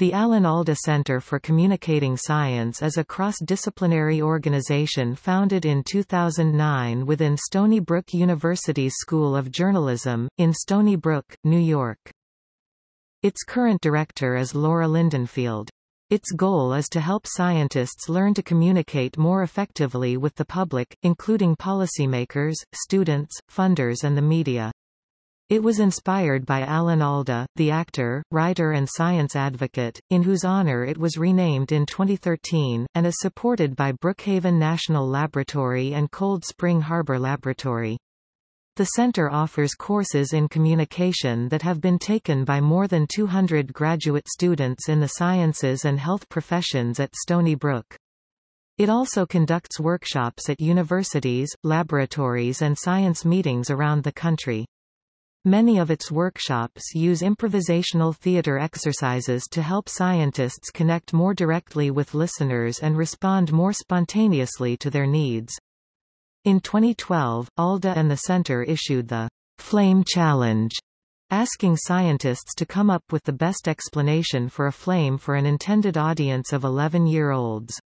The Alan Alda Center for Communicating Science is a cross-disciplinary organization founded in 2009 within Stony Brook University's School of Journalism, in Stony Brook, New York. Its current director is Laura Lindenfeld. Its goal is to help scientists learn to communicate more effectively with the public, including policymakers, students, funders and the media. It was inspired by Alan Alda, the actor, writer and science advocate, in whose honor it was renamed in 2013, and is supported by Brookhaven National Laboratory and Cold Spring Harbor Laboratory. The center offers courses in communication that have been taken by more than 200 graduate students in the sciences and health professions at Stony Brook. It also conducts workshops at universities, laboratories and science meetings around the country. Many of its workshops use improvisational theater exercises to help scientists connect more directly with listeners and respond more spontaneously to their needs. In 2012, ALDA and the Center issued the Flame Challenge, asking scientists to come up with the best explanation for a flame for an intended audience of 11-year-olds.